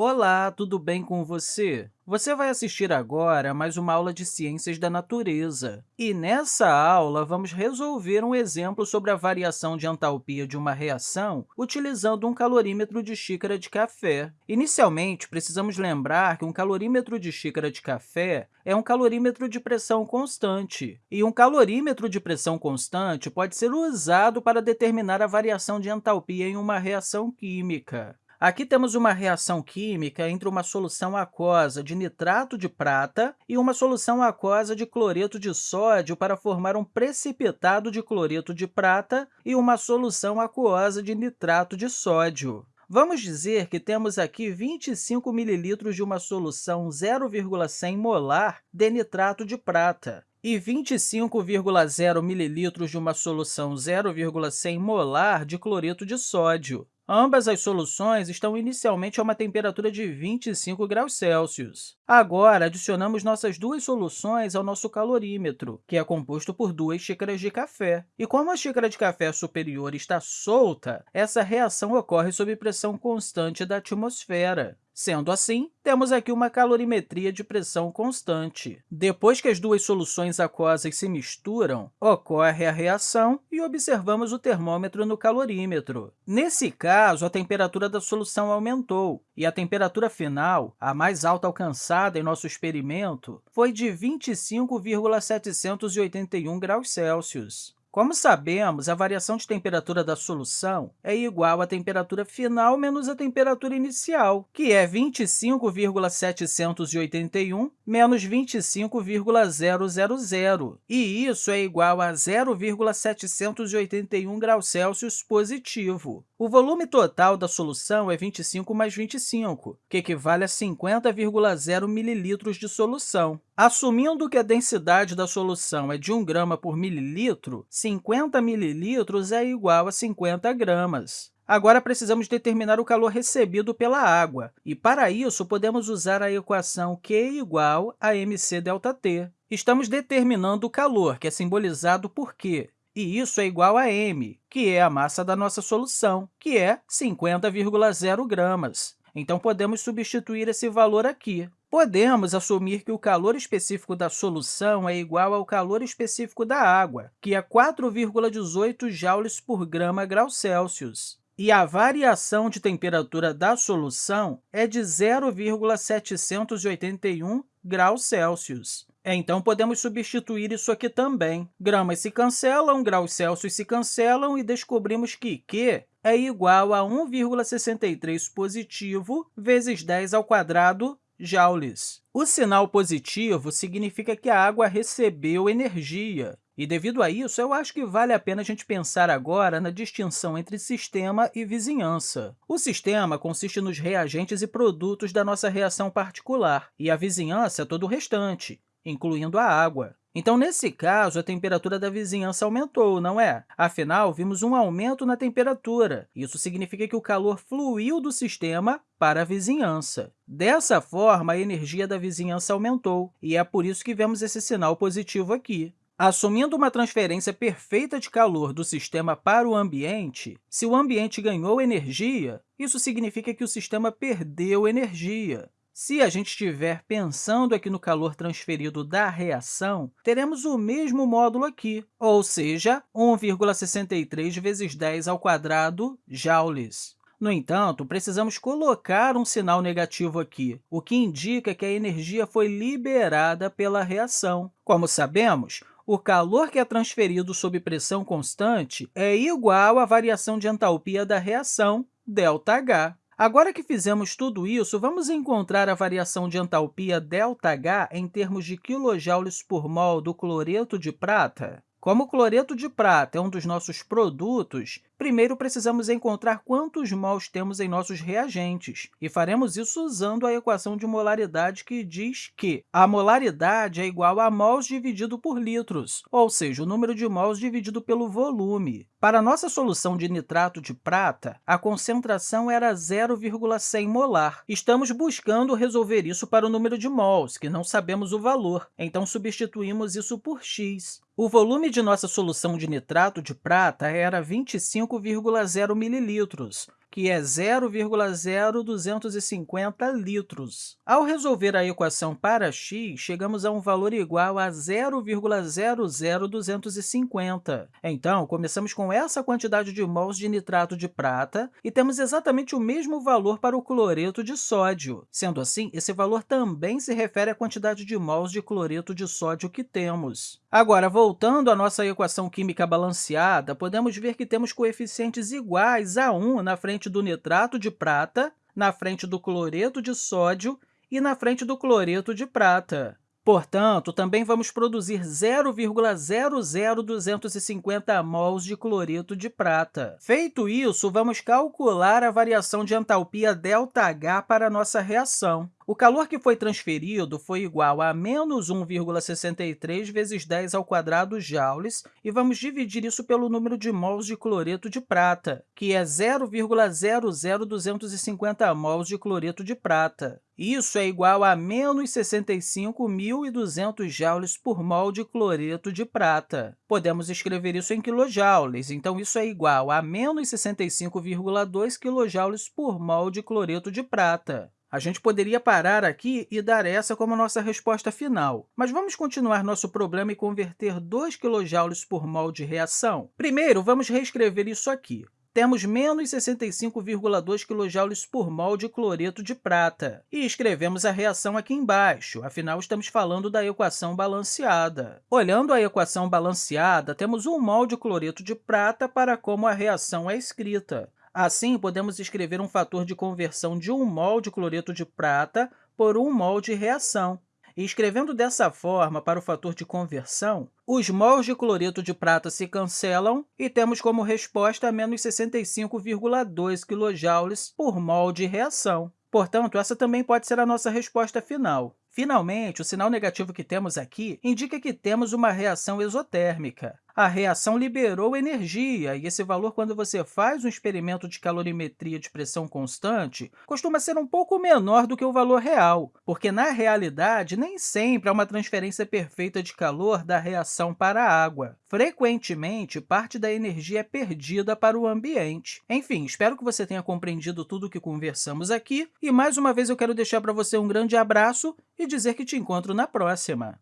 Olá, tudo bem com você? Você vai assistir agora a mais uma aula de Ciências da Natureza. E nessa aula, vamos resolver um exemplo sobre a variação de entalpia de uma reação utilizando um calorímetro de xícara de café. Inicialmente, precisamos lembrar que um calorímetro de xícara de café é um calorímetro de pressão constante. E um calorímetro de pressão constante pode ser usado para determinar a variação de entalpia em uma reação química. Aqui temos uma reação química entre uma solução aquosa de nitrato de prata e uma solução aquosa de cloreto de sódio para formar um precipitado de cloreto de prata e uma solução aquosa de nitrato de sódio. Vamos dizer que temos aqui 25 ml de uma solução 0,100 molar de nitrato de prata e 25,0 ml de uma solução 0,100 molar de cloreto de sódio. Ambas as soluções estão inicialmente a uma temperatura de 25 graus Celsius. Agora, adicionamos nossas duas soluções ao nosso calorímetro, que é composto por duas xícaras de café. E como a xícara de café superior está solta, essa reação ocorre sob pressão constante da atmosfera. Sendo assim, temos aqui uma calorimetria de pressão constante. Depois que as duas soluções aquosas se misturam, ocorre a reação e observamos o termômetro no calorímetro. Nesse caso, a temperatura da solução aumentou, e a temperatura final, a mais alta alcançada em nosso experimento, foi de 25,781 graus Celsius. Como sabemos, a variação de temperatura da solução é igual à temperatura final menos a temperatura inicial, que é 25,781 menos 25,000, e isso é igual a 0,781 graus Celsius positivo. O volume total da solução é 25 mais 25, que equivale a 50,0 ml de solução. Assumindo que a densidade da solução é de 1 grama por mililitro, 50 mililitros é igual a 50 gramas. Agora, precisamos determinar o calor recebido pela água, e, para isso, podemos usar a equação Q igual a mc ΔT. Estamos determinando o calor, que é simbolizado por Q, e isso é igual a m, que é a massa da nossa solução, que é 50,0 gramas. Então, podemos substituir esse valor aqui. Podemos assumir que o calor específico da solução é igual ao calor específico da água, que é 4,18 joules por grama grau Celsius. E a variação de temperatura da solução é de 0,781 graus Celsius. Então, podemos substituir isso aqui também. Gramas se cancelam, graus Celsius se cancelam, e descobrimos que Q é igual a 1,63 positivo vezes 10 ao quadrado joules. O sinal positivo significa que a água recebeu energia. E, devido a isso, eu acho que vale a pena a gente pensar agora na distinção entre sistema e vizinhança. O sistema consiste nos reagentes e produtos da nossa reação particular, e a vizinhança é todo o restante, incluindo a água. Então, nesse caso, a temperatura da vizinhança aumentou, não é? Afinal, vimos um aumento na temperatura. Isso significa que o calor fluiu do sistema para a vizinhança. Dessa forma, a energia da vizinhança aumentou, e é por isso que vemos esse sinal positivo aqui. Assumindo uma transferência perfeita de calor do sistema para o ambiente, se o ambiente ganhou energia, isso significa que o sistema perdeu energia. Se a gente estiver pensando aqui no calor transferido da reação, teremos o mesmo módulo aqui, ou seja, 1,63 vezes 10 ao quadrado joules. No entanto, precisamos colocar um sinal negativo aqui, o que indica que a energia foi liberada pela reação. Como sabemos, o calor que é transferido sob pressão constante é igual à variação de entalpia da reação, ΔH. Agora que fizemos tudo isso, vamos encontrar a variação de entalpia ΔH em termos de quilojoules por mol do cloreto de prata? Como o cloreto de prata é um dos nossos produtos, primeiro precisamos encontrar quantos mols temos em nossos reagentes, e faremos isso usando a equação de molaridade que diz que a molaridade é igual a mols dividido por litros, ou seja, o número de mols dividido pelo volume. Para nossa solução de nitrato de prata, a concentração era 0,100 molar. Estamos buscando resolver isso para o número de mols, que não sabemos o valor, então substituímos isso por x. O volume de nossa solução de nitrato de prata era 25,0 mililitros, que é 0,0250 litros. Ao resolver a equação para x, chegamos a um valor igual a 0,00250. Então, começamos com essa quantidade de mols de nitrato de prata e temos exatamente o mesmo valor para o cloreto de sódio. Sendo assim, esse valor também se refere à quantidade de mols de cloreto de sódio que temos. Agora, voltando à nossa equação química balanceada, podemos ver que temos coeficientes iguais a 1 na frente do nitrato de prata, na frente do cloreto de sódio e na frente do cloreto de prata. Portanto, também vamos produzir 0,00250 mols de cloreto de prata. Feito isso, vamos calcular a variação de entalpia ΔH para a nossa reação. O calor que foi transferido foi igual a menos 1,63 vezes 10 ao quadrado joules, e vamos dividir isso pelo número de mols de cloreto de prata, que é 0,00250 mols de cloreto de prata. Isso é igual a menos 65.200 joules por mol de cloreto de prata. Podemos escrever isso em quilojoules, então isso é igual a menos 65,2 kJ por mol de cloreto de prata. A gente poderia parar aqui e dar essa como nossa resposta final, mas vamos continuar nosso problema e converter 2 kJ por mol de reação? Primeiro, vamos reescrever isso aqui. Temos menos 65,2 kJ por mol de cloreto de prata. E escrevemos a reação aqui embaixo, afinal, estamos falando da equação balanceada. Olhando a equação balanceada, temos 1 mol de cloreto de prata para como a reação é escrita. Assim, podemos escrever um fator de conversão de 1 mol de cloreto de prata por 1 mol de reação. E escrevendo dessa forma para o fator de conversão, os mols de cloreto de prata se cancelam e temos como resposta menos 65,2 kJ por mol de reação. Portanto, essa também pode ser a nossa resposta final. Finalmente, o sinal negativo que temos aqui indica que temos uma reação exotérmica a reação liberou energia, e esse valor, quando você faz um experimento de calorimetria de pressão constante, costuma ser um pouco menor do que o valor real, porque, na realidade, nem sempre há uma transferência perfeita de calor da reação para a água. Frequentemente, parte da energia é perdida para o ambiente. Enfim, espero que você tenha compreendido tudo o que conversamos aqui, e, mais uma vez, eu quero deixar para você um grande abraço e dizer que te encontro na próxima!